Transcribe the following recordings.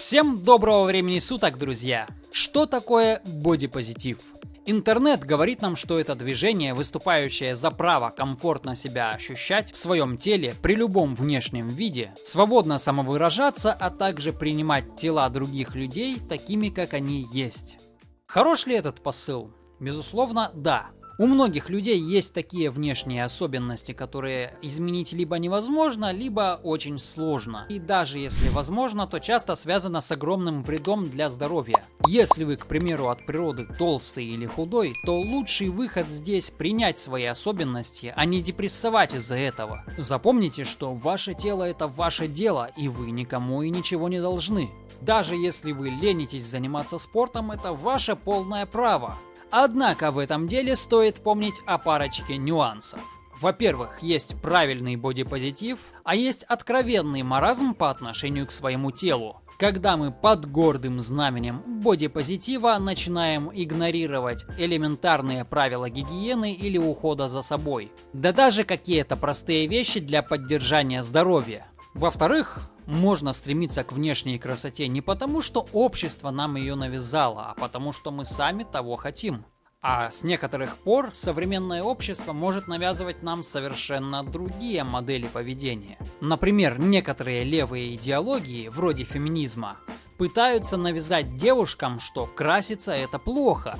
Всем доброго времени суток, друзья! Что такое бодипозитив? Интернет говорит нам, что это движение, выступающее за право комфортно себя ощущать в своем теле при любом внешнем виде, свободно самовыражаться, а также принимать тела других людей такими, как они есть. Хорош ли этот посыл? Безусловно, да. У многих людей есть такие внешние особенности, которые изменить либо невозможно, либо очень сложно. И даже если возможно, то часто связано с огромным вредом для здоровья. Если вы, к примеру, от природы толстый или худой, то лучший выход здесь принять свои особенности, а не депрессовать из-за этого. Запомните, что ваше тело это ваше дело, и вы никому и ничего не должны. Даже если вы ленитесь заниматься спортом, это ваше полное право. Однако в этом деле стоит помнить о парочке нюансов. Во-первых, есть правильный бодипозитив, а есть откровенный маразм по отношению к своему телу. Когда мы под гордым знаменем бодипозитива начинаем игнорировать элементарные правила гигиены или ухода за собой. Да даже какие-то простые вещи для поддержания здоровья. Во-вторых, можно стремиться к внешней красоте не потому, что общество нам ее навязало, а потому, что мы сами того хотим. А с некоторых пор современное общество может навязывать нам совершенно другие модели поведения. Например, некоторые левые идеологии, вроде феминизма, пытаются навязать девушкам, что краситься это плохо,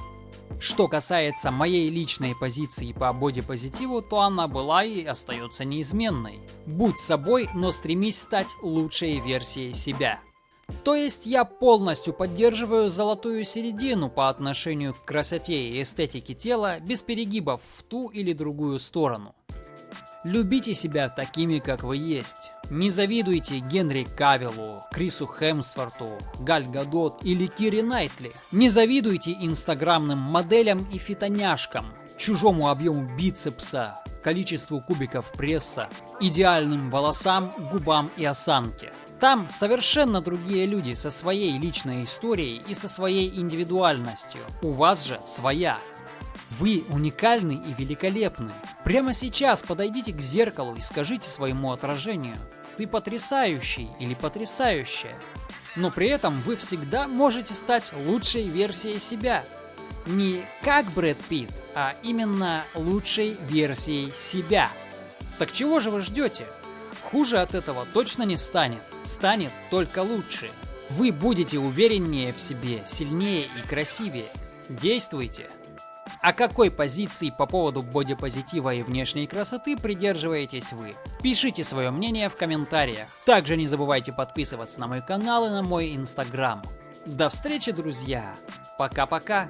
что касается моей личной позиции по бодипозитиву, то она была и остается неизменной. Будь собой, но стремись стать лучшей версией себя. То есть я полностью поддерживаю золотую середину по отношению к красоте и эстетике тела без перегибов в ту или другую сторону. Любите себя такими, как вы есть. Не завидуйте Генри Кавиллу, Крису Хемсворту, Галь Гадот или Кири Найтли. Не завидуйте инстаграмным моделям и фитоняшкам, чужому объему бицепса, количеству кубиков пресса, идеальным волосам, губам и осанке. Там совершенно другие люди со своей личной историей и со своей индивидуальностью. У вас же своя. Вы уникальны и великолепны. Прямо сейчас подойдите к зеркалу и скажите своему отражению. Ты потрясающий или потрясающая. Но при этом вы всегда можете стать лучшей версией себя. Не как Брэд Питт, а именно лучшей версией себя. Так чего же вы ждете? Хуже от этого точно не станет. Станет только лучше. Вы будете увереннее в себе, сильнее и красивее. Действуйте! А какой позиции по поводу бодипозитива и внешней красоты придерживаетесь вы? Пишите свое мнение в комментариях. Также не забывайте подписываться на мой канал и на мой инстаграм. До встречи, друзья! Пока-пока!